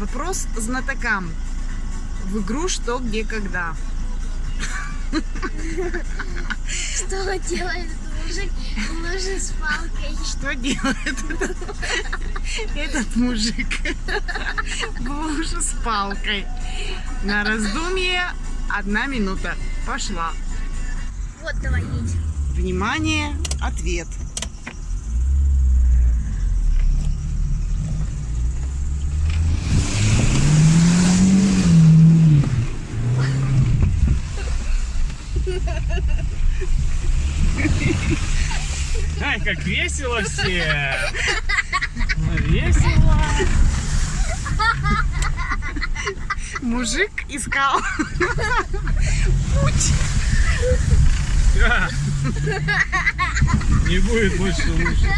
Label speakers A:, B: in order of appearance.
A: Вопрос знатокам. В игру «Что, где, когда».
B: Что делает этот мужик луже с палкой?
A: Что делает этот, мужик луже с палкой? На раздумье одна минута. Пошла.
B: Вот, давай, едь.
A: Внимание, ответ.
C: Ай, как весело все! Весело!
A: Мужик искал путь.
C: Не будет больше лучше.